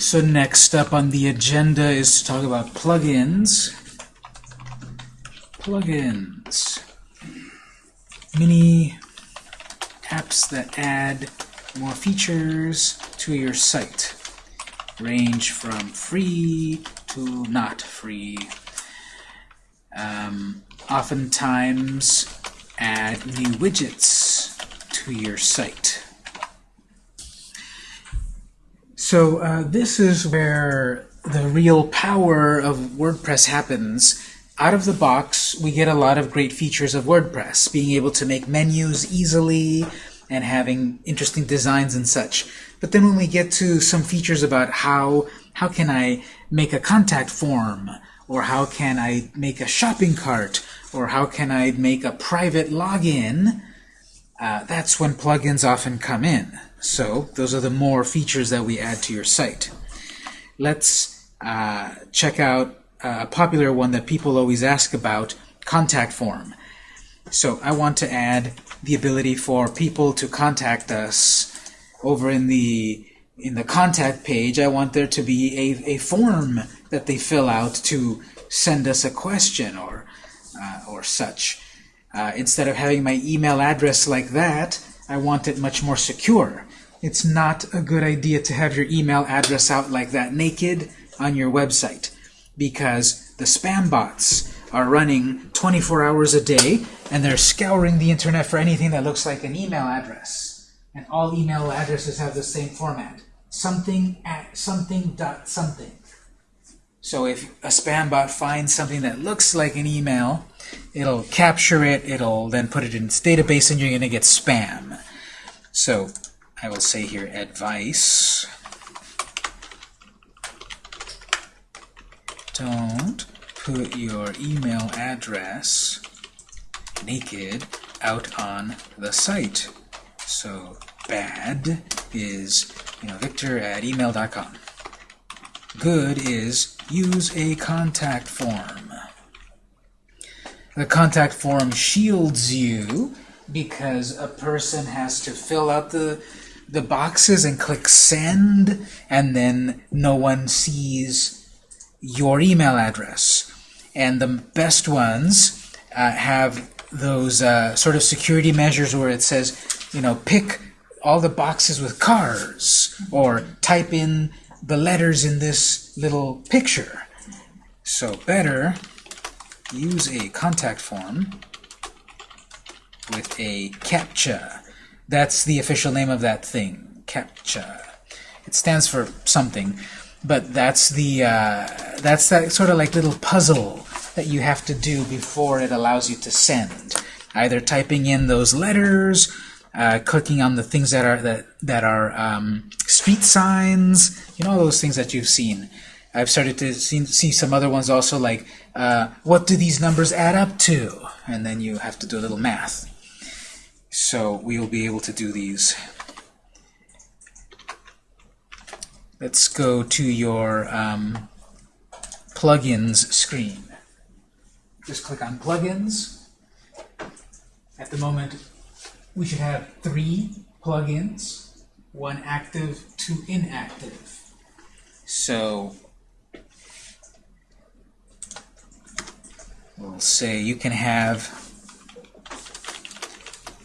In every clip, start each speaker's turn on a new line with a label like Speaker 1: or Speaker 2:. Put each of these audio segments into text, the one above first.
Speaker 1: So next up on the agenda is to talk about plugins. Plugins. Mini apps that add more features to your site. Range from free to not free. Um, oftentimes add new widgets to your site. So uh, this is where the real power of WordPress happens. Out of the box, we get a lot of great features of WordPress, being able to make menus easily and having interesting designs and such. But then when we get to some features about how how can I make a contact form, or how can I make a shopping cart, or how can I make a private login, uh, that's when plugins often come in. So those are the more features that we add to your site. Let's uh, check out a popular one that people always ask about, contact form. So I want to add the ability for people to contact us over in the in the contact page. I want there to be a, a form that they fill out to send us a question or uh, or such. Uh, instead of having my email address like that, I want it much more secure. It's not a good idea to have your email address out like that naked on your website because the spam bots are running 24 hours a day and they're scouring the internet for anything that looks like an email address. And all email addresses have the same format. Something at something dot something. So if a spam bot finds something that looks like an email, it'll capture it, it'll then put it in its database, and you're going to get spam. So I will say here advice. Don't put your email address naked out on the site. So bad is you know victor at email.com. Good is use a contact form. The contact form shields you because a person has to fill out the the boxes and click send and then no one sees your email address. And the best ones uh, have those uh, sort of security measures where it says, you know, pick all the boxes with cars or type in the letters in this little picture. So better use a contact form with a CAPTCHA. That's the official name of that thing, CAPTCHA. It stands for something, but that's the uh, that's that sort of like little puzzle that you have to do before it allows you to send. Either typing in those letters, uh, clicking on the things that are that that are um, street signs, you know, all those things that you've seen. I've started to see, see some other ones also like, uh, what do these numbers add up to? And then you have to do a little math. So we will be able to do these. Let's go to your um, plugins screen. Just click on plugins. At the moment, we should have three plugins, one active, two inactive. So we'll say you can have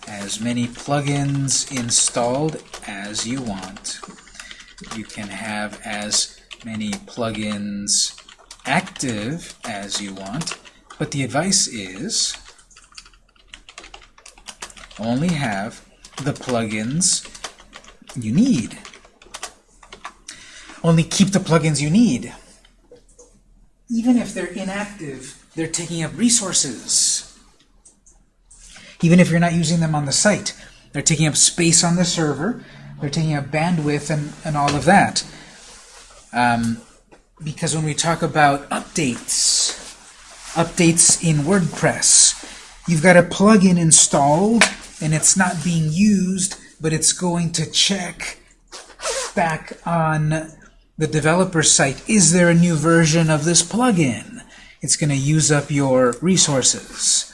Speaker 1: as many plugins installed as you want. You can have as many plugins active as you want, but the advice is only have the plugins you need. Only keep the plugins you need. Even if they're inactive, they're taking up resources. Even if you're not using them on the site, they're taking up space on the server, they're taking up bandwidth and, and all of that. Um, because when we talk about updates, updates in WordPress, you've got a plugin installed and it's not being used, but it's going to check back on the developer site, is there a new version of this plugin? It's going to use up your resources.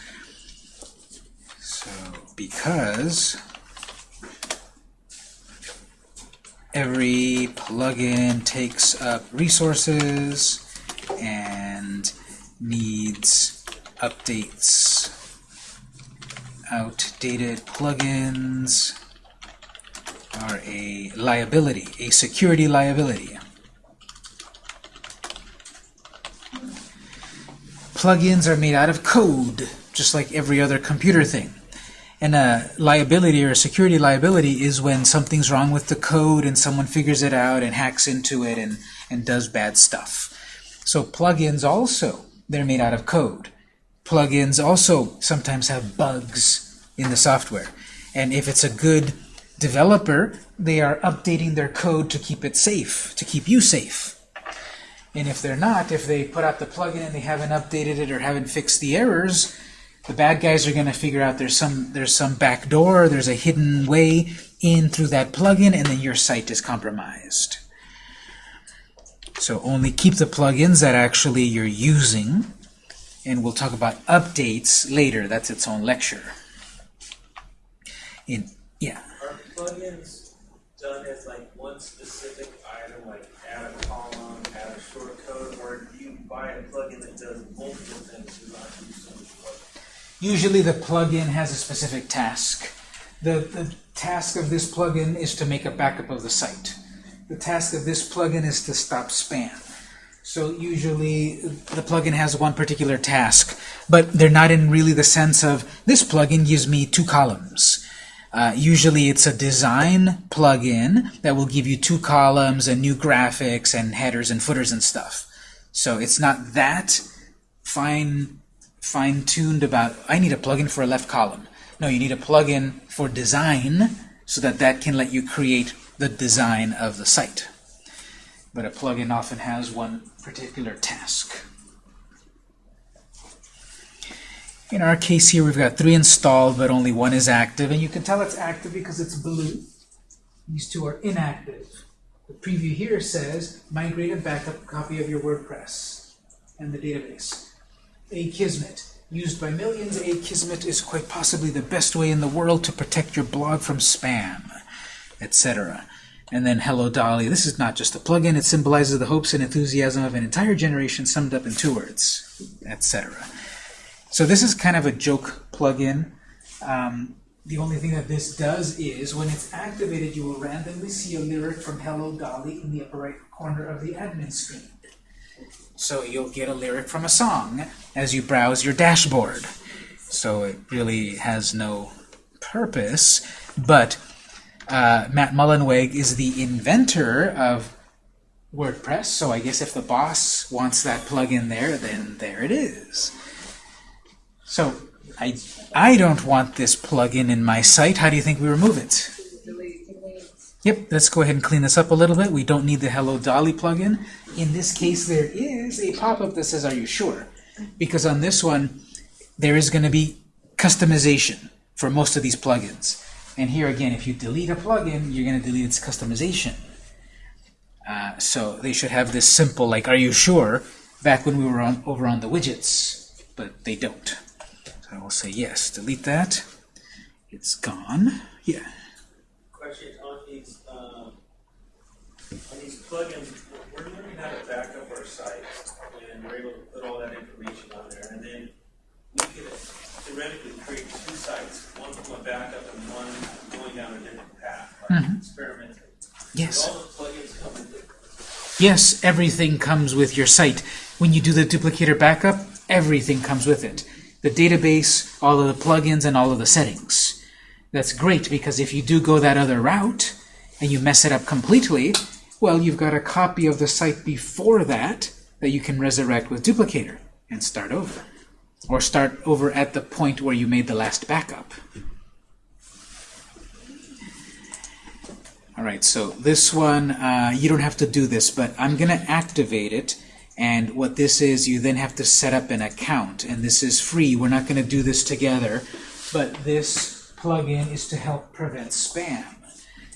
Speaker 1: So because every plugin takes up resources and needs updates. Outdated plugins are a liability, a security liability. Plugins are made out of code, just like every other computer thing. And a liability or a security liability is when something's wrong with the code and someone figures it out and hacks into it and, and does bad stuff. So plugins also, they're made out of code. Plugins also sometimes have bugs in the software. And if it's a good developer, they are updating their code to keep it safe, to keep you safe. And if they're not, if they put out the plugin and they haven't updated it or haven't fixed the errors, the bad guys are going to figure out there's some there's some back door, there's a hidden way in through that plugin, and then your site is compromised. So only keep the plugins that actually you're using, and we'll talk about updates later. That's its own lecture. In yeah.
Speaker 2: Are plugins done as like one specific buy a plugin that does multiple things?
Speaker 1: Usually the plugin has a specific task. The, the task of this plugin is to make a backup of the site. The task of this plugin is to stop spam. So usually the plugin has one particular task, but they're not in really the sense of this plugin gives me two columns. Uh, usually it's a design plugin that will give you two columns and new graphics and headers and footers and stuff. So it's not that fine fine-tuned about, I need a plugin for a left column. No, you need a plugin for design so that that can let you create the design of the site. But a plugin often has one particular task. In our case here, we've got three installed, but only one is active. And you can tell it's active because it's blue. These two are inactive. The preview here says, migrate and backup copy of your WordPress and the database. Akismet. Used by millions, Akismet is quite possibly the best way in the world to protect your blog from spam, etc. And then Hello Dolly. This is not just a plugin. It symbolizes the hopes and enthusiasm of an entire generation summed up in two words, etc. So this is kind of a joke plugin. Um, the only thing that this does is, when it's activated, you will randomly see a lyric from Hello Dolly in the upper right corner of the admin screen. So you'll get a lyric from a song as you browse your dashboard. So it really has no purpose, but uh, Matt Mullenweg is the inventor of WordPress, so I guess if the boss wants that plug in there, then there it is. So I, I don't want this plugin in my site. How do you think we remove it? Yep, let's go ahead and clean this up a little bit. We don't need the Hello Dolly plugin. In this case, there is a pop-up that says, are you sure? Because on this one, there is going to be customization for most of these plugins. And here again, if you delete a plugin, you're going to delete its customization. Uh, so they should have this simple, like, are you sure, back when we were on, over on the widgets, but they don't. I will say yes, delete that. It's gone. Yeah.
Speaker 2: Question on these, um, on these plugins, we're learning how to back up our site, and we're able to put all that information on there, and then we could theoretically create two sites, one from a backup and one going down a different path, like experimental.
Speaker 1: Yes.
Speaker 2: All the plugins come with it.
Speaker 1: Yes, everything comes with your site. When you do the duplicator backup, everything comes with it. The database, all of the plugins, and all of the settings. That's great because if you do go that other route and you mess it up completely, well, you've got a copy of the site before that that you can resurrect with duplicator and start over. Or start over at the point where you made the last backup. All right, so this one, uh, you don't have to do this, but I'm going to activate it. And what this is, you then have to set up an account. And this is free. We're not going to do this together. But this plugin is to help prevent spam.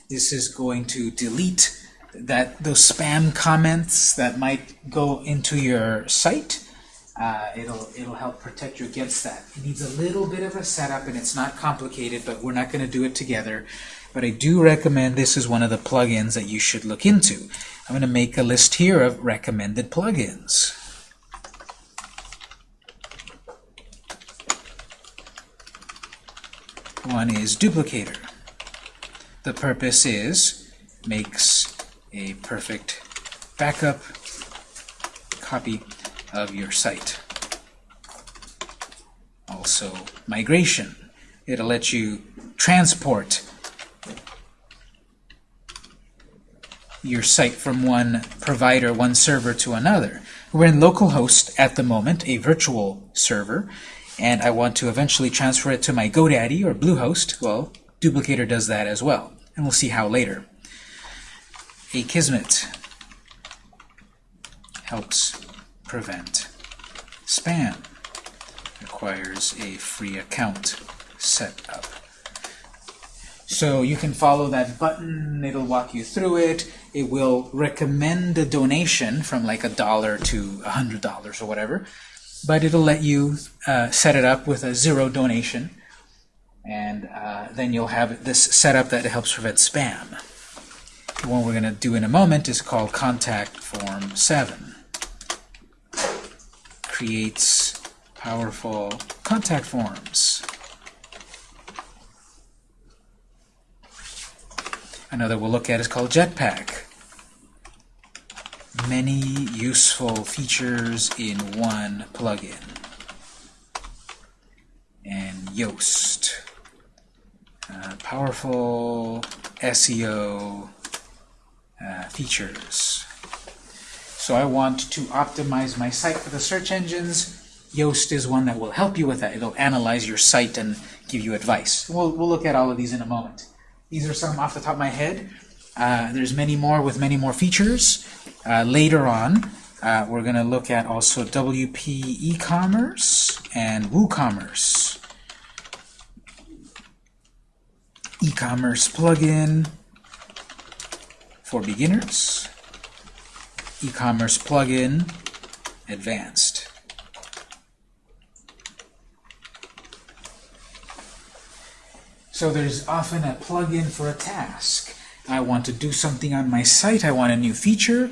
Speaker 1: This is going to delete that those spam comments that might go into your site. Uh, it'll, it'll help protect you against that. It needs a little bit of a setup, and it's not complicated, but we're not going to do it together. but I do recommend this is one of the plugins that you should look into. I'm going to make a list here of recommended plugins. One is Duplicator. The purpose is makes a perfect backup copy of your site. Also, migration. It'll let you transport your site from one provider, one server to another. We're in localhost at the moment, a virtual server, and I want to eventually transfer it to my GoDaddy or Bluehost. Well, Duplicator does that as well, and we'll see how later. Akismet helps prevent spam. Requires a free account set up. So you can follow that button, it'll walk you through it. It will recommend a donation from like a dollar to a hundred dollars or whatever, but it'll let you uh, set it up with a zero donation, and uh, then you'll have this setup that helps prevent spam. The one we're going to do in a moment is called Contact Form 7. Creates powerful contact forms. Another we'll look at is called Jetpack. Many useful features in one plugin. And Yoast. Uh, powerful SEO uh, features. So I want to optimize my site for the search engines. Yoast is one that will help you with that. It'll analyze your site and give you advice. We'll, we'll look at all of these in a moment. These are some off the top of my head. Uh, there's many more with many more features. Uh, later on, uh, we're going to look at also WP e-commerce and WooCommerce. E-commerce plugin for beginners. E-commerce plugin advanced. So there's often a plugin for a task. I want to do something on my site. I want a new feature.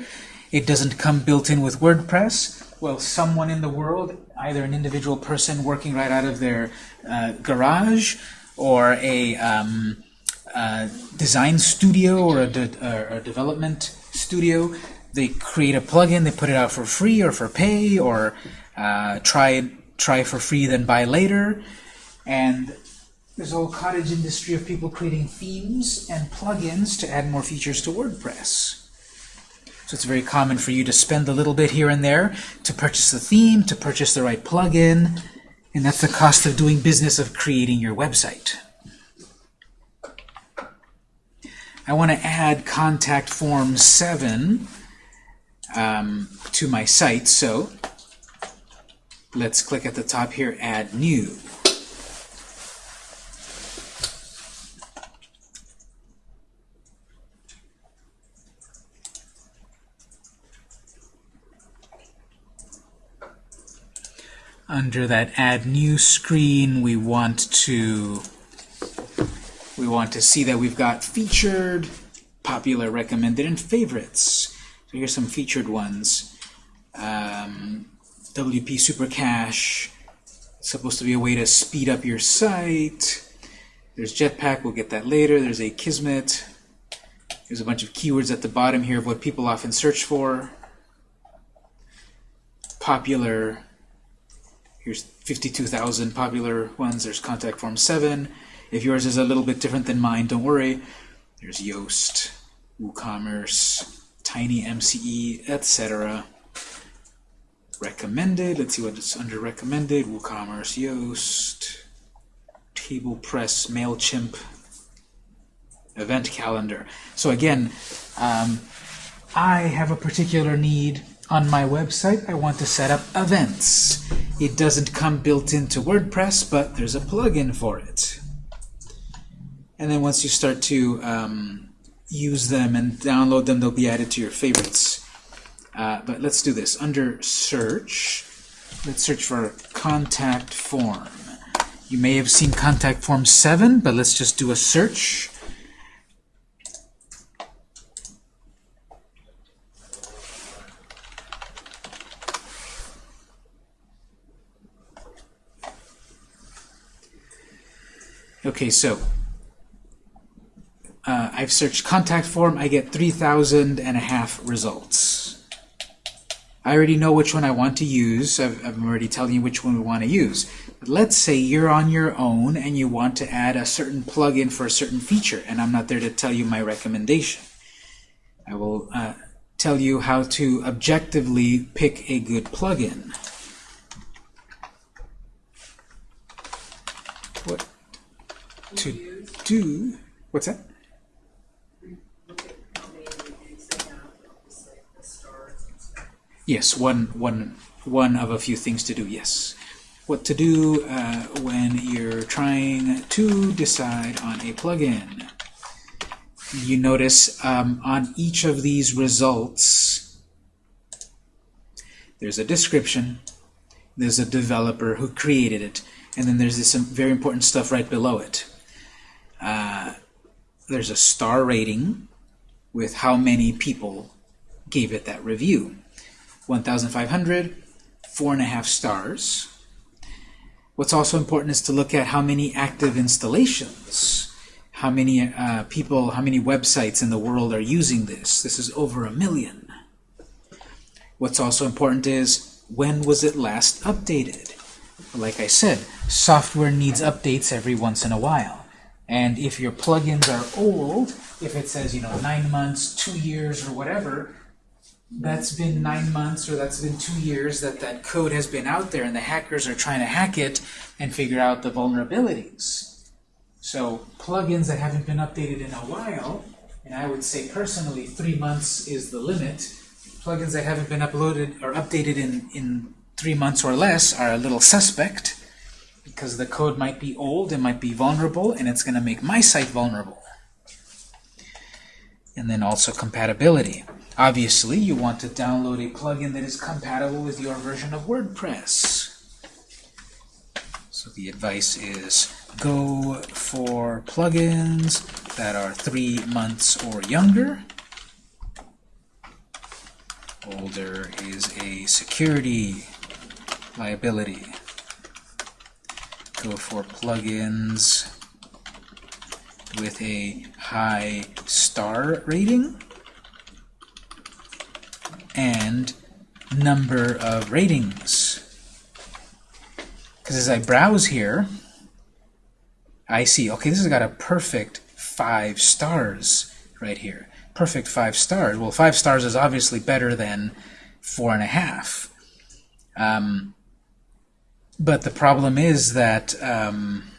Speaker 1: It doesn't come built in with WordPress. Well, someone in the world, either an individual person working right out of their uh, garage or a um, uh, design studio or a, de or a development studio, they create a plugin, they put it out for free or for pay or uh, try try for free then buy later. And there's a whole cottage industry of people creating themes and plugins to add more features to WordPress. So it's very common for you to spend a little bit here and there to purchase the theme, to purchase the right plugin, and that's the cost of doing business of creating your website. I want to add contact form 7 um, to my site, so let's click at the top here, Add New. Under that add new screen we want to we want to see that we've got featured popular recommended and favorites. So here's some featured ones. Um, WP Super Cache supposed to be a way to speed up your site. There's Jetpack we'll get that later. There's Akismet there's a bunch of keywords at the bottom here of what people often search for. Popular Here's 52,000 popular ones. There's Contact Form 7. If yours is a little bit different than mine, don't worry. There's Yoast, WooCommerce, TinyMCE, etc. Recommended. Let's see what's under recommended. WooCommerce, Yoast, TablePress, MailChimp, Event Calendar. So again, um, I have a particular need on my website. I want to set up events. It doesn't come built into WordPress, but there's a plugin for it. And then once you start to um, use them and download them, they'll be added to your favorites. Uh, but let's do this. Under Search, let's search for Contact Form. You may have seen Contact Form 7, but let's just do a search. Okay, so uh, I've searched contact form, I get 3,000 and a half results. I already know which one I want to use. I've, I'm already telling you which one we want to use. But let's say you're on your own and you want to add a certain plugin for a certain feature, and I'm not there to tell you my recommendation. I will uh, tell you how to objectively pick a good plugin. What to do? What's that? Yes, one, one, one of a few things to do, yes. What to do uh, when you're trying to decide on a plugin. You notice um, on each of these results, there's a description, there's a developer who created it, and then there's this very important stuff right below it. Uh, there's a star rating with how many people gave it that review. 1,500, four and a half stars. What's also important is to look at how many active installations, how many uh, people, how many websites in the world are using this. This is over a million. What's also important is when was it last updated? Like I said, software needs updates every once in a while. And if your plugins are old, if it says, you know, nine months, two years, or whatever, that's been nine months or that's been two years that that code has been out there and the hackers are trying to hack it and figure out the vulnerabilities. So plugins that haven't been updated in a while, and I would say personally three months is the limit, plugins that haven't been uploaded or updated in, in three months or less are a little suspect because the code might be old, it might be vulnerable, and it's going to make my site vulnerable. And then also compatibility. Obviously, you want to download a plugin that is compatible with your version of WordPress. So the advice is go for plugins that are three months or younger. Older is a security liability. Go for plugins with a high star rating and number of ratings. Because as I browse here, I see, okay, this has got a perfect five stars right here. Perfect five stars. Well, five stars is obviously better than four and a half. Um, but the problem is that um,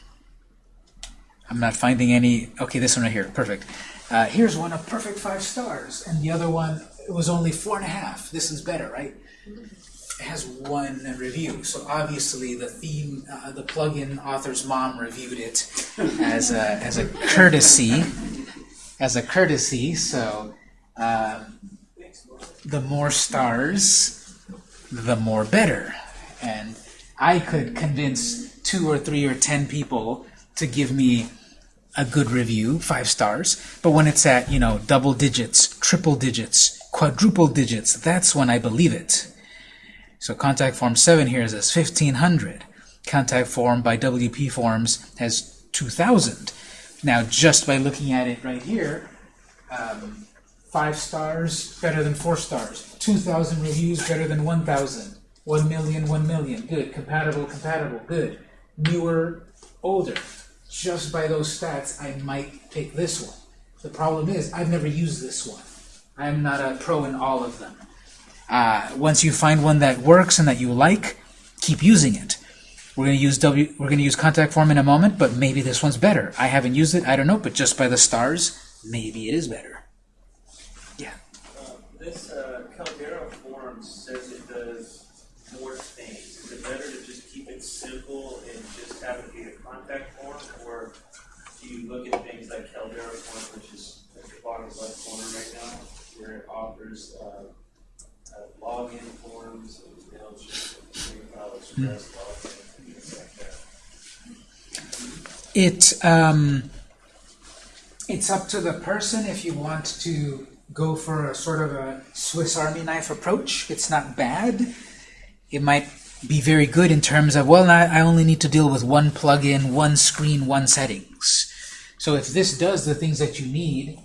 Speaker 1: I'm not finding any. Okay, this one right here, perfect. Uh, here's one of perfect five stars, and the other one it was only four and a half. This is better, right? It has one review, so obviously the theme, uh, the plugin author's mom reviewed it as a as a courtesy, as a courtesy. So um, the more stars, the more better, and I could convince two or three or ten people to give me a good review, five stars. But when it's at, you know, double digits, triple digits, quadruple digits, that's when I believe it. So contact form 7 here says 1500. Contact form by WP Forms has 2000. Now, just by looking at it right here, um, five stars better than four stars. 2,000 reviews better than 1,000. 1 million, 1 million. Good. Compatible, compatible. Good. Newer, older. Just by those stats, I might pick this one. The problem is, I've never used this one. I'm not a pro in all of them. Uh, once you find one that works and that you like, keep using it. We're going to use W. We're going to use contact form in a moment, but maybe this one's better. I haven't used it. I don't know, but just by the stars, maybe it is better. Yeah.
Speaker 2: Uh, This uh, Caldera form says it does more things. Is it better to just keep it simple and just have it be a contact form? Or do you look at things like Caldera form, which is at the bottom left corner right now, where it uh, uh, login forms and Mailchimp and Express login, things like that?
Speaker 1: It um, it's up to the person if you want to go for a sort of a Swiss Army knife approach. It's not bad. It might be very good in terms of well, I only need to deal with one plugin, one screen, one settings. So if this does the things that you need,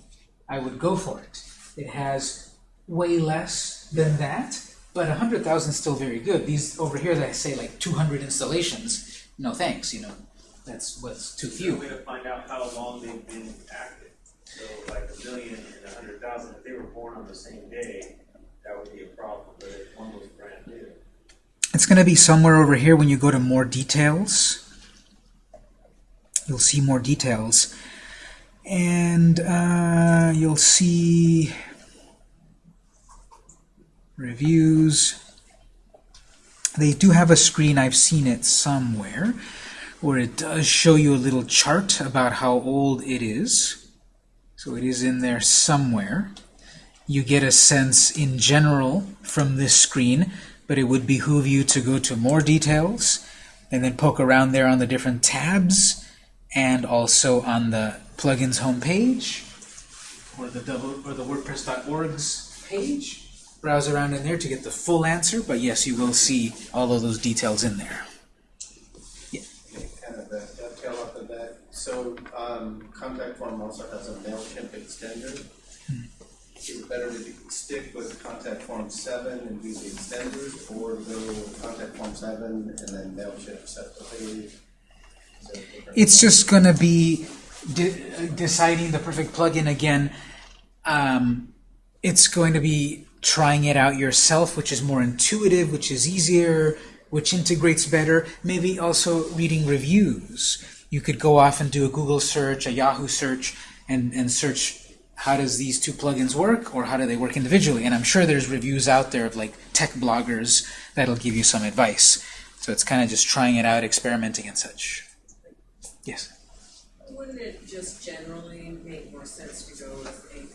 Speaker 1: I would go for it. It has way less than that, but 100,000 is still very good. These over here that I say like 200 installations, no thanks, you know. That's what's too few.
Speaker 2: way to find out how long they've been active. So like a million and a hundred thousand, if they were born on the same day, that would be a problem, but if one was brand new.
Speaker 1: It's going to be somewhere over here when you go to more details. You'll see more details. And uh, you'll see reviews. They do have a screen, I've seen it somewhere, where it does show you a little chart about how old it is. So it is in there somewhere. You get a sense in general from this screen but it would behoove you to go to more details and then poke around there on the different tabs and also on the plugins homepage or the double or the WordPress.org's page. Browse around in there to get the full answer, but yes, you will see all of those details in there. Yeah.
Speaker 3: Kind of a dovetail off of that. So, um, contact form also has a MailChimp extender. Is it better to stick with contact form seven and do the extenders, or go contact form seven and then MailChimp separately? Is that different?
Speaker 1: It's just going to be de deciding the perfect plugin again. Um, it's going to be trying it out yourself, which is more intuitive, which is easier, which integrates better. Maybe also reading reviews. You could go off and do a Google search, a Yahoo search, and, and search how does these two plugins work or how do they work individually. And I'm sure there's reviews out there of like tech bloggers that'll give you some advice. So it's kind of just trying it out, experimenting and such. Yes?
Speaker 4: Wouldn't it just generally make more sense to go with uh,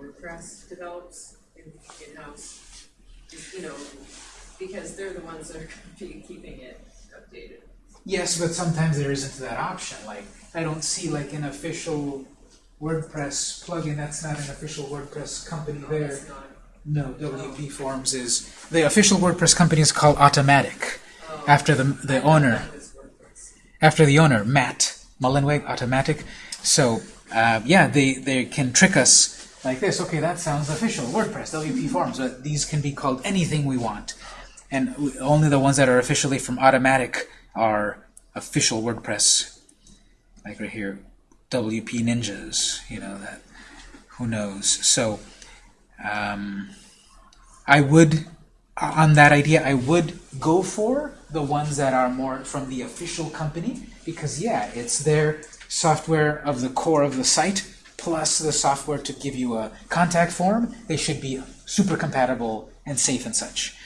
Speaker 4: WordPress develops in- in-house? You know, because they're the ones that are keeping it updated.
Speaker 1: Yes, but sometimes there isn't that option. Like, I don't see like an official WordPress plugin. That's not an official WordPress company there.
Speaker 4: It's not,
Speaker 1: No, WP Forms is the official WordPress company is called Automattic,
Speaker 4: oh,
Speaker 1: after the the owner,
Speaker 4: that was WordPress.
Speaker 1: after the owner Matt Mullenweg, Automattic. So uh, yeah, they they can trick us like this. Okay, that sounds official WordPress WP Forms, but these can be called anything we want, and only the ones that are officially from Automattic are official WordPress. Like right here, WP Ninjas. You know that. Who knows? So. Um, I would, on that idea, I would go for the ones that are more from the official company because, yeah, it's their software of the core of the site plus the software to give you a contact form. They should be super compatible and safe and such.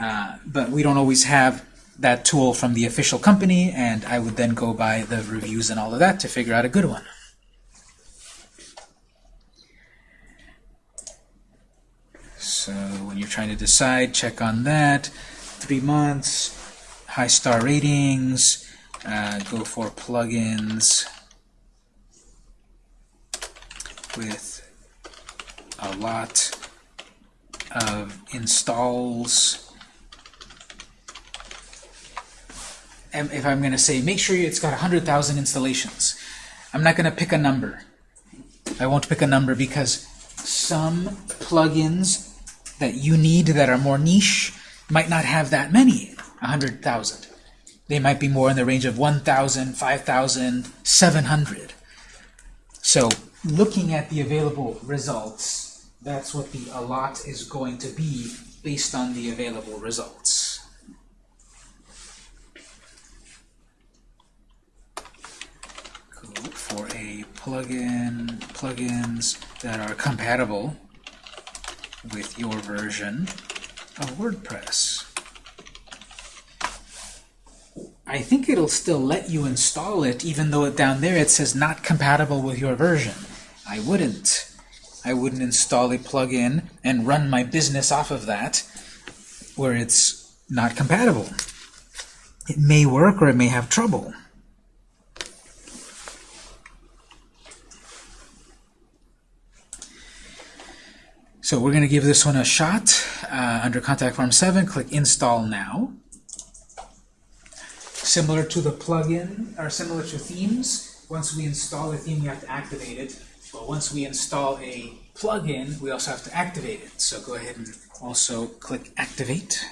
Speaker 1: Uh, but we don't always have that tool from the official company, and I would then go by the reviews and all of that to figure out a good one. So when you're trying to decide, check on that. Three months, high star ratings, uh, go for plugins with a lot of installs. And if I'm going to say, make sure it's got 100,000 installations, I'm not going to pick a number. I won't pick a number because some plugins that you need that are more niche might not have that many, 100,000. They might be more in the range of 1,000, 5,000, 700. So looking at the available results, that's what the allot is going to be based on the available results. Go for a plugin, plugins that are compatible with your version of WordPress. I think it'll still let you install it even though down there it says not compatible with your version. I wouldn't. I wouldn't install a plugin and run my business off of that where it's not compatible. It may work or it may have trouble. So we're going to give this one a shot. Uh, under Contact Form 7, click Install Now. Similar to the plugin, or similar to themes, once we install a theme, we have to activate it. But once we install a plugin, we also have to activate it. So go ahead and also click Activate.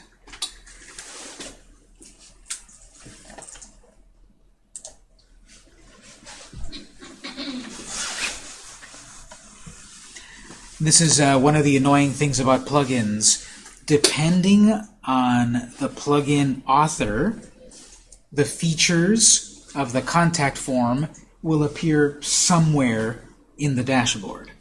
Speaker 1: This is uh, one of the annoying things about plugins. Depending on the plugin author, the features of the contact form will appear somewhere in the dashboard.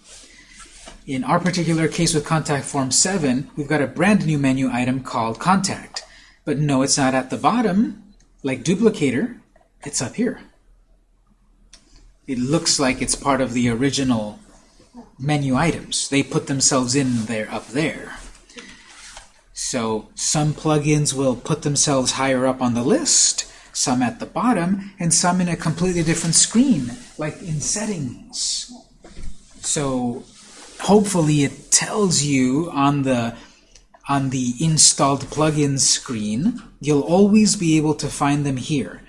Speaker 1: In our particular case with Contact Form 7, we've got a brand new menu item called Contact. But no, it's not at the bottom, like Duplicator. It's up here. It looks like it's part of the original menu items. They put themselves in there up there. So some plugins will put themselves higher up on the list, some at the bottom, and some in a completely different screen, like in settings. So hopefully it tells you on the on the installed plugins screen, you'll always be able to find them here.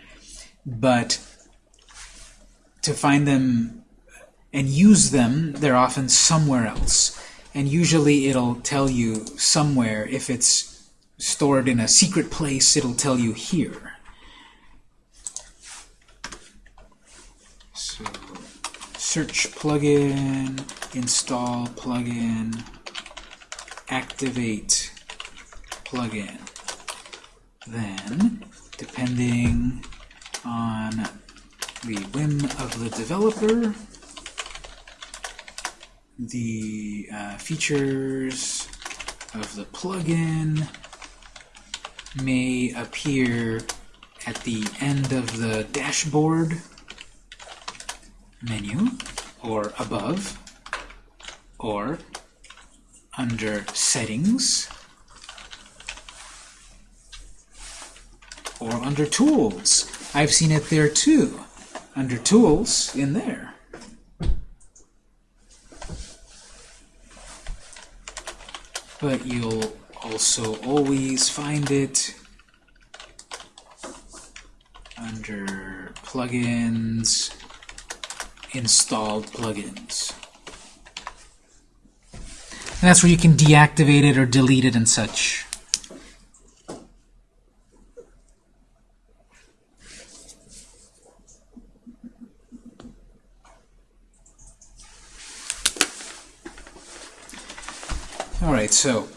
Speaker 1: But to find them and use them, they're often somewhere else. And usually it'll tell you somewhere, if it's stored in a secret place, it'll tell you here. Search plugin, install plugin, activate plugin. Then, depending on the whim of the developer, the uh, features of the plugin may appear at the end of the dashboard menu or above or under settings or under tools. I've seen it there too. Under tools in there. but you'll also always find it under plugins, installed plugins. And that's where you can deactivate it or delete it and such. Alright, so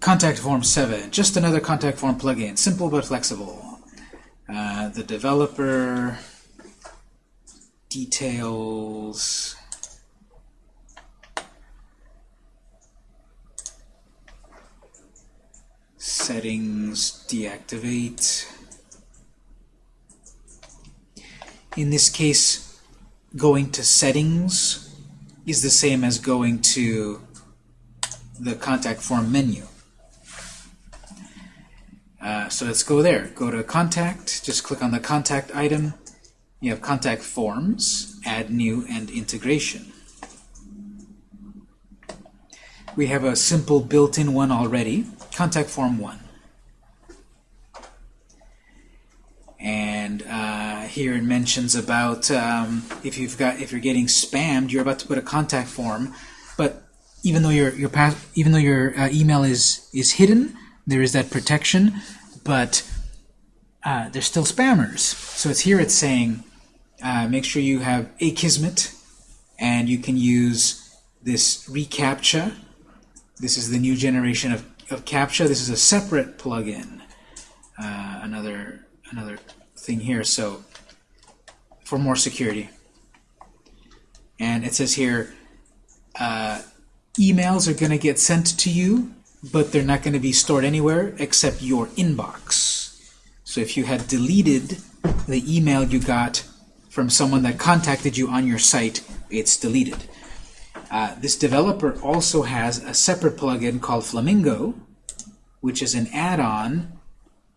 Speaker 1: contact form 7, just another contact form plugin, simple but flexible. Uh, the developer details settings deactivate in this case going to settings is the same as going to the contact form menu. Uh, so let's go there. Go to contact, just click on the contact item. You have contact forms, add new, and integration. We have a simple built-in one already, contact form 1. And uh, here it mentions about um, if you've got if you're getting spammed, you're about to put a contact form, but even though your your pass, even though your uh, email is is hidden, there is that protection, but uh, there's still spammers. So it's here it's saying uh, make sure you have Akismet, and you can use this reCAPTCHA. This is the new generation of, of CAPTCHA. This is a separate plugin. Uh, another another thing here. So for more security, and it says here. Uh, emails are going to get sent to you, but they're not going to be stored anywhere except your inbox. So if you had deleted the email you got from someone that contacted you on your site, it's deleted. Uh, this developer also has a separate plugin called Flamingo, which is an add-on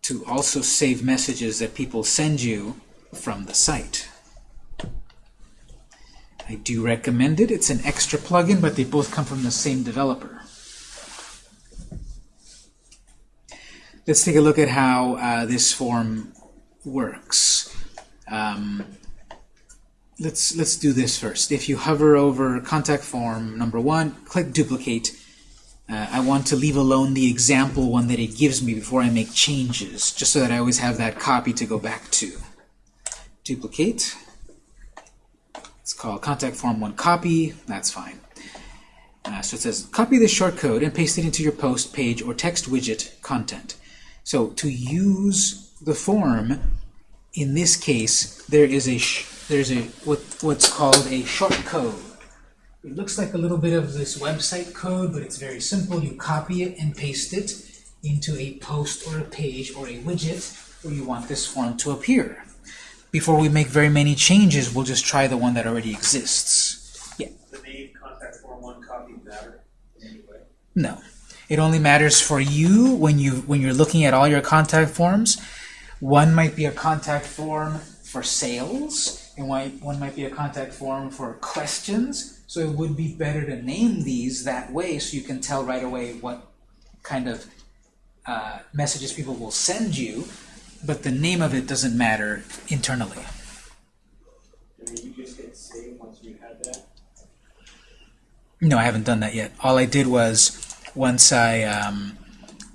Speaker 1: to also save messages that people send you from the site. I do recommend it. It's an extra plugin, but they both come from the same developer. Let's take a look at how uh, this form works. Um, let's let's do this first. If you hover over contact form number one, click duplicate. Uh, I want to leave alone the example one that it gives me before I make changes, just so that I always have that copy to go back to. Duplicate. It's called contact form one copy. That's fine. Uh, so it says copy this short code and paste it into your post, page, or text widget content. So to use the form, in this case, there is a there's a what what's called a short code. It looks like a little bit of this website code, but it's very simple. You copy it and paste it into a post or a page or a widget where you want this form to appear. Before we make very many changes, we'll just try the one that already exists. Yeah.
Speaker 2: The name contact form one copy matter in any way?
Speaker 1: No. It only matters for you when you when you're looking at all your contact forms. One might be a contact form for sales, and one one might be a contact form for questions. So it would be better to name these that way so you can tell right away what kind of uh, messages people will send you, but the name of it doesn't matter internally.
Speaker 2: And then you just hit save once you had that?
Speaker 1: No, I haven't done that yet. All I did was once I um,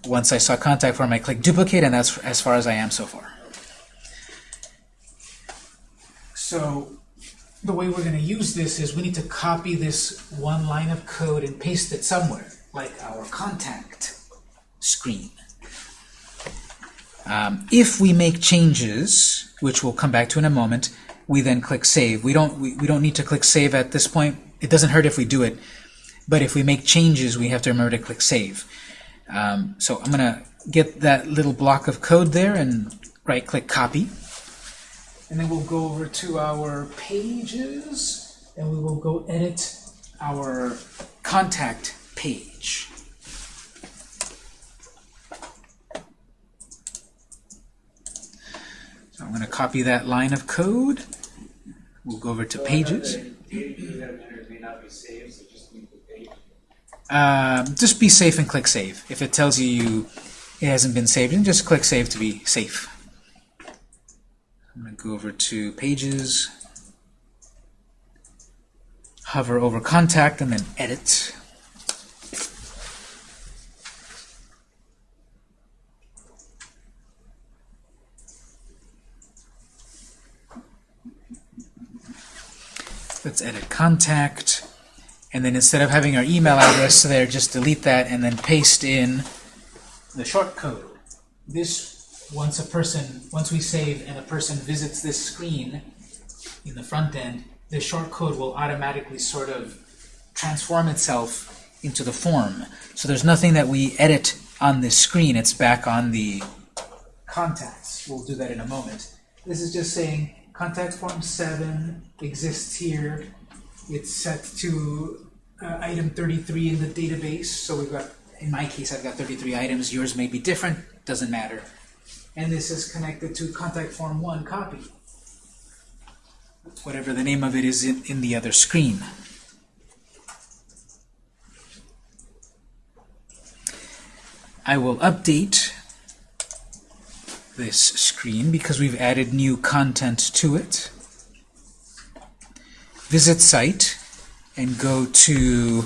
Speaker 1: once I saw contact form, I clicked duplicate, and that's as far as I am so far. So the way we're going to use this is we need to copy this one line of code and paste it somewhere, like our contact screen. Um, if we make changes, which we'll come back to in a moment, we then click save. We don't we, we don't need to click save at this point. It doesn't hurt if we do it, but if we make changes, we have to remember to click save. Um, so I'm gonna get that little block of code there and right-click copy, and then we'll go over to our pages, and we will go edit our contact page. So I'm going to copy that line of code. We'll go over to pages.
Speaker 2: Just.
Speaker 1: Um, just be safe and click save. If it tells you, you it hasn't been saved, then just click save to be safe. I'm going to go over to pages, hover over contact, and then edit. Let's edit contact. And then instead of having our email address there, just delete that and then paste in the short code. This, once a person, once we save and a person visits this screen in the front end, the short code will automatically sort of transform itself into the form. So there's nothing that we edit on this screen. It's back on the contacts. We'll do that in a moment. This is just saying contact form 7 exists here. It's set to uh, item 33 in the database. So we've got, in my case, I've got 33 items. Yours may be different. Doesn't matter. And this is connected to contact form 1 copy. Whatever the name of it is in, in the other screen. I will update this screen because we've added new content to it. Visit site and go to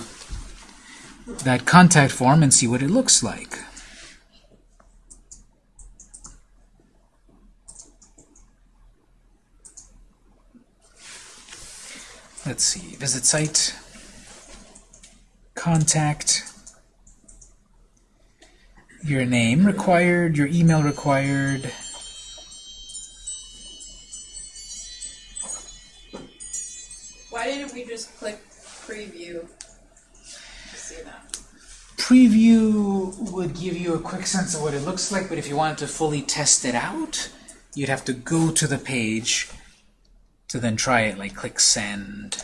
Speaker 1: that contact form and see what it looks like. Let's see, visit site, contact, your name required, your email required.
Speaker 5: Why didn't we just click preview see that?
Speaker 1: Preview would give you a quick sense of what it looks like, but if you wanted to fully test it out, you'd have to go to the page to then try it, like click send.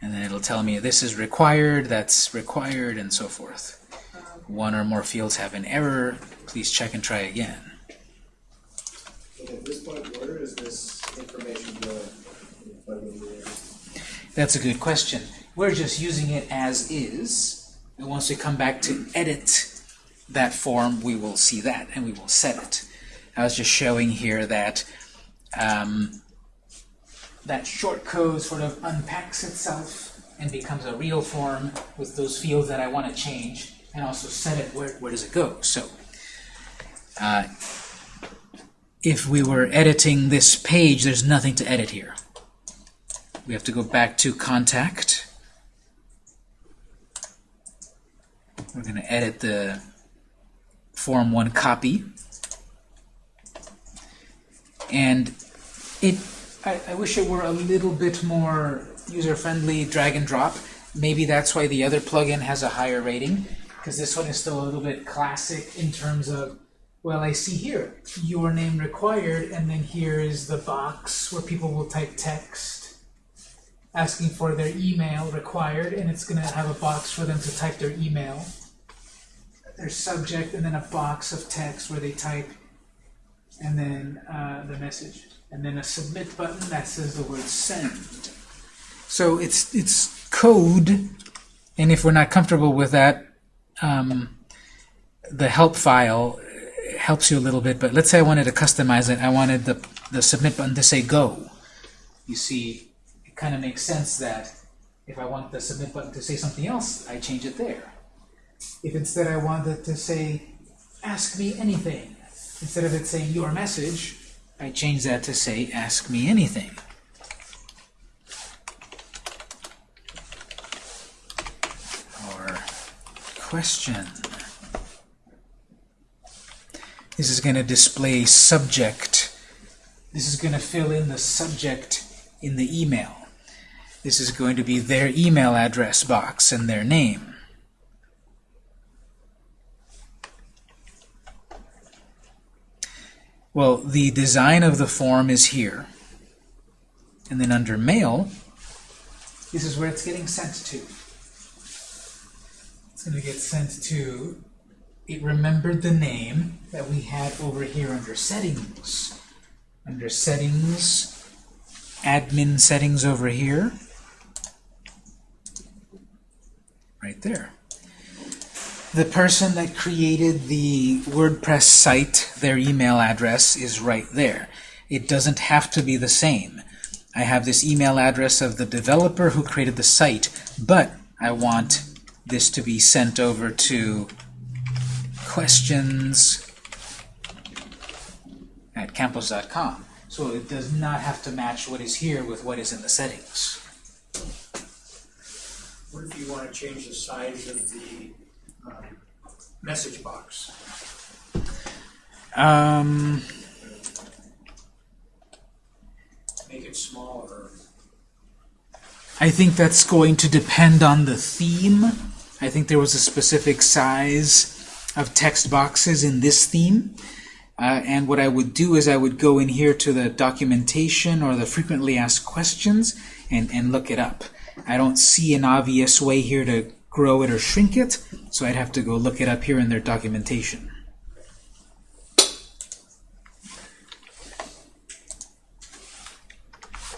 Speaker 1: And then it'll tell me this is required, that's required, and so forth. One or more fields have an error, please check and try again.
Speaker 3: At this point, where is this information going? What do we do?
Speaker 1: That's a good question. We're just using it as is, and once we come back to edit that form, we will see that, and we will set it. I was just showing here that um, that short code sort of unpacks itself and becomes a real form with those fields that I want to change, and also set it where, where does it go. So, uh, if we were editing this page, there's nothing to edit here. We have to go back to contact. We're going to edit the form one copy. And it, I, I wish it were a little bit more user-friendly drag and drop. Maybe that's why the other plugin has a higher rating, because this one is still a little bit classic in terms of, well, I see here, your name required, and then here is the box where people will type text asking for their email required, and it's going to have a box for them to type their email, their subject, and then a box of text where they type, and then uh, the message, and then a submit button that says the word send. So it's it's code, and if we're not comfortable with that, um, the help file helps you a little bit. But let's say I wanted to customize it. I wanted the the submit button to say go. You see, it kind of makes sense that if I want the submit button to say something else, I change it there. If instead I wanted to say ask me anything, instead of it saying your message, I change that to say ask me anything. Or question. This is going to display subject. This is going to fill in the subject in the email. This is going to be their email address box and their name. Well, the design of the form is here. And then under Mail, this is where it's getting sent to. It's going to get sent to, it remembered the name that we had over here under Settings. Under Settings, Admin Settings over here. Right there. The person that created the WordPress site, their email address is right there. It doesn't have to be the same. I have this email address of the developer who created the site, but I want this to be sent over to questions at campos.com. So it does not have to match what is here with what is in the settings.
Speaker 6: What if you want to change the size of the message box?
Speaker 1: Um,
Speaker 6: Make it smaller?
Speaker 1: I think that's going to depend on the theme. I think there was a specific size of text boxes in this theme. Uh, and what I would do is I would go in here to the documentation or the frequently asked questions and, and look it up. I don't see an obvious way here to grow it or shrink it, so I'd have to go look it up here in their documentation.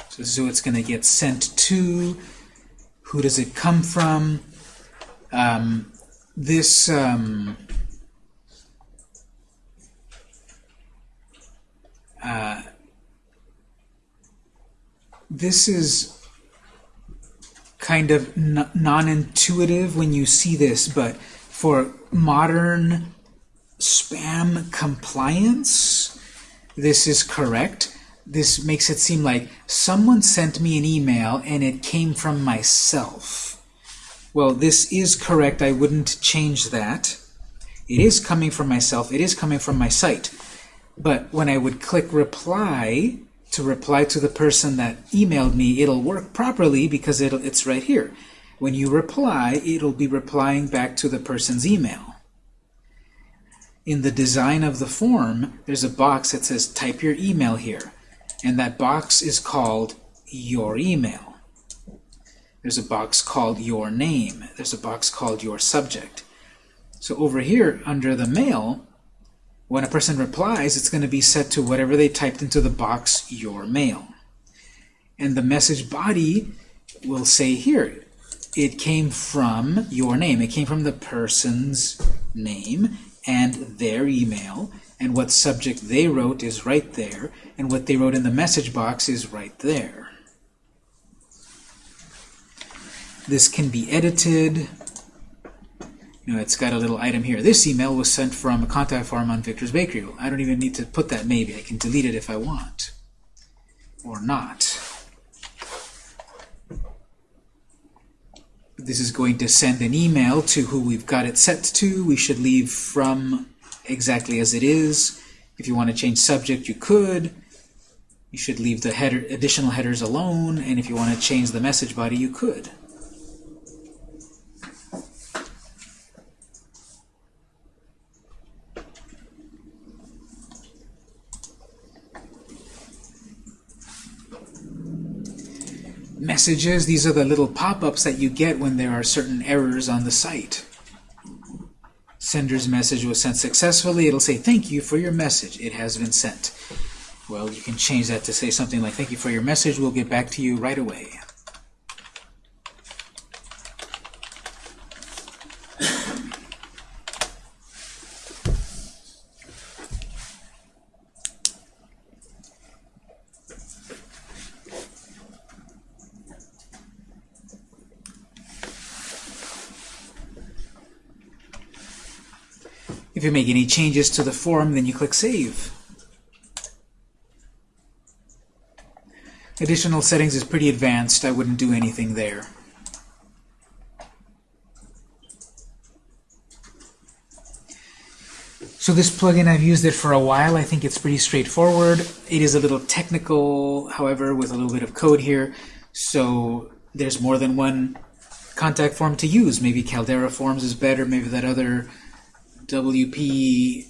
Speaker 1: So who it's going to get sent to. Who does it come from? Um, this um, uh, this is kind of non-intuitive when you see this, but for modern spam compliance, this is correct. This makes it seem like someone sent me an email and it came from myself. Well, this is correct. I wouldn't change that. It is coming from myself. It is coming from my site. But when I would click reply to reply to the person that emailed me, it'll work properly because it's right here. When you reply, it'll be replying back to the person's email. In the design of the form, there's a box that says type your email here. And that box is called your email. There's a box called your name. There's a box called your subject. So over here, under the mail, when a person replies, it's going to be set to whatever they typed into the box, your mail. And the message body will say here, it came from your name. It came from the person's name and their email, and what subject they wrote is right there, and what they wrote in the message box is right there. This can be edited. You know, it's got a little item here. This email was sent from a contact form on Victor's Bakery. I don't even need to put that maybe. I can delete it if I want. Or not. This is going to send an email to who we've got it set to. We should leave from exactly as it is. If you want to change subject, you could. You should leave the header, additional headers alone, and if you want to change the message body, you could. Messages, these are the little pop-ups that you get when there are certain errors on the site. Sender's message was sent successfully. It'll say, thank you for your message. It has been sent. Well, you can change that to say something like, thank you for your message. We'll get back to you right away. If you make any changes to the form, then you click Save. Additional settings is pretty advanced. I wouldn't do anything there. So this plugin, I've used it for a while. I think it's pretty straightforward. It is a little technical, however, with a little bit of code here. So there's more than one contact form to use. Maybe Caldera Forms is better. Maybe that other WP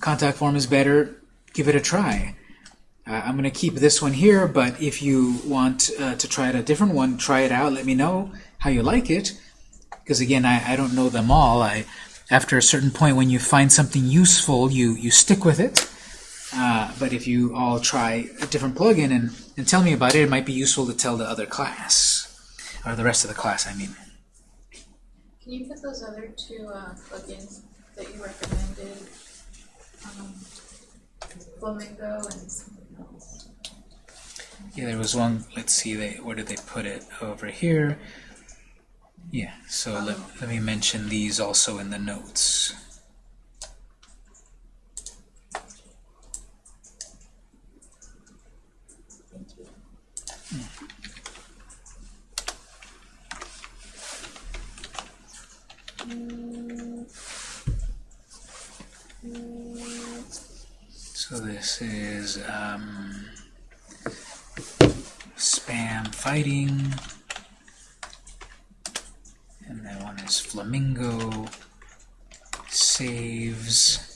Speaker 1: contact form is better. Give it a try. Uh, I'm going to keep this one here, but if you want uh, to try a different one, try it out. Let me know how you like it. Because again, I, I don't know them all. I, after a certain point, when you find something useful, you, you stick with it. Uh, but if you all try a different plugin and, and tell me about it, it might be useful to tell the other class. Or the rest of the class, I mean.
Speaker 5: Can you put those other two uh, plugins that you recommended? Um, Flamingo and something else.
Speaker 1: Yeah, there was one, let's see, they, where did they put it? Over here. Yeah, so let, let me mention these also in the notes. So this is um, spam fighting. And that one is flamingo saves. Saves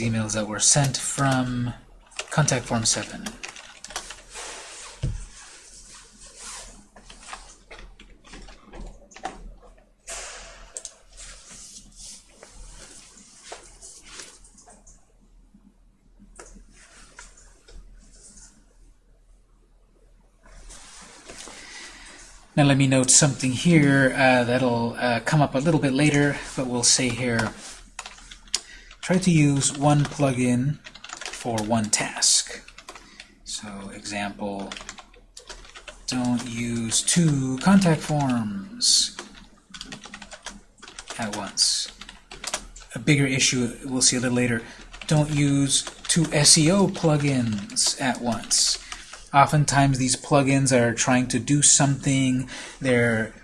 Speaker 1: Emails that were sent from contact form 7. Now let me note something here uh, that'll uh, come up a little bit later, but we'll say here, try to use one plugin for one task. So example, don't use two contact forms at once. A bigger issue we'll see a little later, don't use two SEO plugins at once. Oftentimes these plugins are trying to do something, they're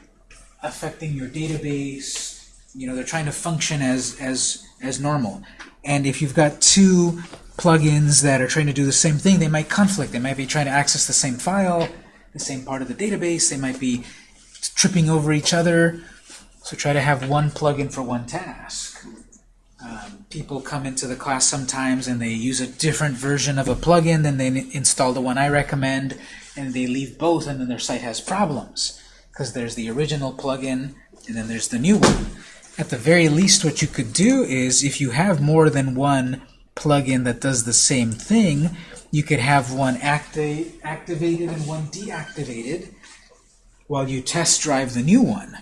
Speaker 1: affecting your database, you know, they're trying to function as, as, as normal. And if you've got two plugins that are trying to do the same thing, they might conflict. They might be trying to access the same file, the same part of the database, they might be tripping over each other. So try to have one plugin for one task. Um, people come into the class sometimes and they use a different version of a plugin than they install the one I recommend, and they leave both, and then their site has problems because there's the original plugin and then there's the new one. At the very least, what you could do is if you have more than one plugin that does the same thing, you could have one acti activated and one deactivated. while you test drive the new one.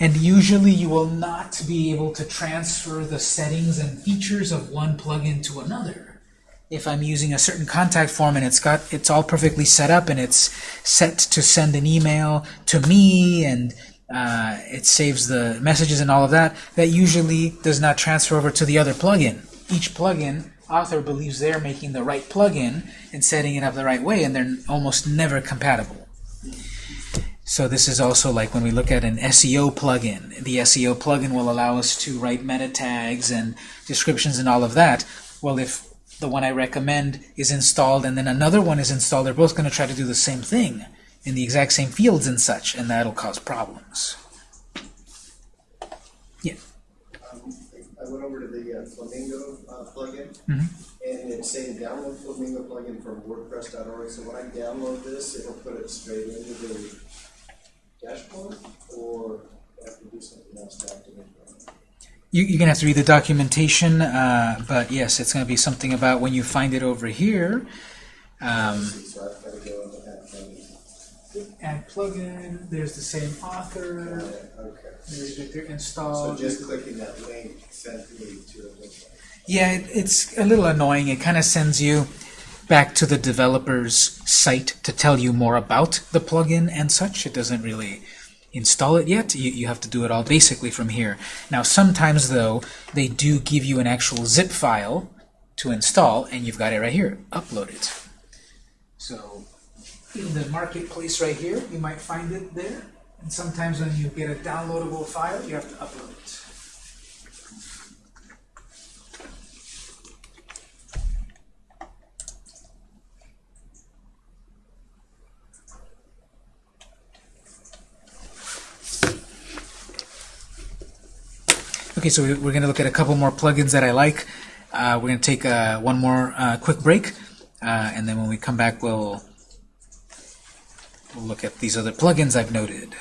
Speaker 1: And usually you will not be able to transfer the settings and features of one plugin to another. If I'm using a certain contact form and it's got it's all perfectly set up and it's set to send an email to me and uh, it saves the messages and all of that, that usually does not transfer over to the other plugin. Each plugin author believes they're making the right plugin and setting it up the right way, and they're almost never compatible. So this is also like when we look at an SEO plugin. The SEO plugin will allow us to write meta tags and descriptions and all of that. Well, if the one I recommend is installed and then another one is installed, they're both going to try to do the same thing in the exact same fields and such, and that'll cause problems.
Speaker 3: Um, I went over to the uh, Flamingo uh, plugin,
Speaker 1: Mhm.
Speaker 3: and it's saying download Flamingo plugin from WordPress.org. So when I download this, it'll put it straight into the dashboard, or I have to do something else to activate it.
Speaker 1: You, you're going to have to read the documentation, uh, but yes, it's going to be something about when you find it over here. Um,
Speaker 3: So I've got to go into that plugin.
Speaker 1: Add plugin, there's the same author,
Speaker 3: Okay.
Speaker 1: there's Victor
Speaker 3: So just clicking that link sent me to a link.
Speaker 1: Yeah, it, it's a little annoying. It kind of sends you back to the developer's site to tell you more about the plugin and such. It doesn't really install it yet. You, you have to do it all basically from here. Now, sometimes, though, they do give you an actual zip file to install, and you've got it right here. Upload it. So, in the marketplace right here, you might find it there. And sometimes when you get a downloadable file, you have to upload it. Okay, so we- we're going to look at a couple more plugins that I like. Uh, we're going to take uh, one more uh, quick break, uh, and then when we come back, we'll, look at these other plugins I've noted.